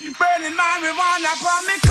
Burning marijuana from me.